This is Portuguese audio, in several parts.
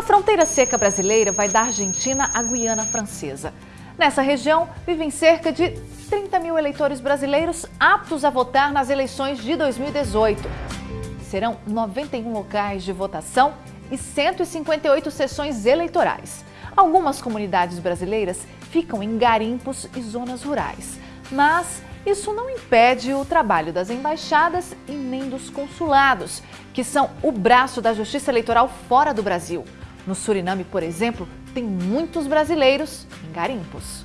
A fronteira seca brasileira vai da Argentina à Guiana Francesa. Nessa região vivem cerca de 30 mil eleitores brasileiros aptos a votar nas eleições de 2018. Serão 91 locais de votação e 158 sessões eleitorais. Algumas comunidades brasileiras ficam em garimpos e zonas rurais, mas isso não impede o trabalho das embaixadas e nem dos consulados, que são o braço da justiça eleitoral fora do Brasil. No Suriname, por exemplo, tem muitos brasileiros em garimpos.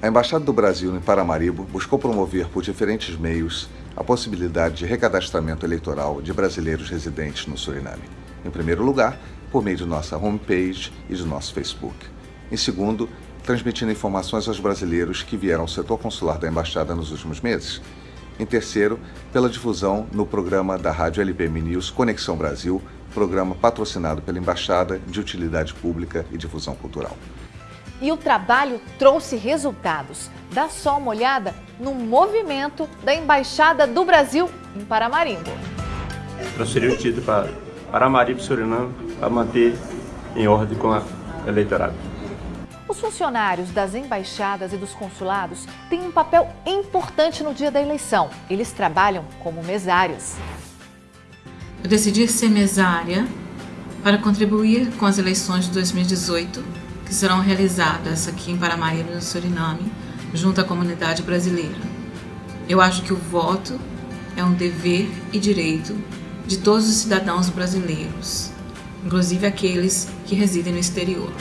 A Embaixada do Brasil em Paramaribo buscou promover por diferentes meios a possibilidade de recadastramento eleitoral de brasileiros residentes no Suriname. Em primeiro lugar, por meio de nossa homepage e de nosso Facebook. Em segundo, transmitindo informações aos brasileiros que vieram ao setor consular da Embaixada nos últimos meses. Em terceiro, pela difusão no programa da Rádio LPM News Conexão Brasil, programa patrocinado pela Embaixada de Utilidade Pública e Difusão Cultural. E o trabalho trouxe resultados. Dá só uma olhada no movimento da Embaixada do Brasil em Paramaribo. Transferiu o título para Paramaribo, Suriname, para manter em ordem com a eleitorado. Os funcionários das embaixadas e dos consulados têm um papel importante no dia da eleição. Eles trabalham como mesários. Eu decidi ser mesária para contribuir com as eleições de 2018, que serão realizadas aqui em Paramaribo, no Suriname, junto à comunidade brasileira. Eu acho que o voto é um dever e direito de todos os cidadãos brasileiros, inclusive aqueles que residem no exterior.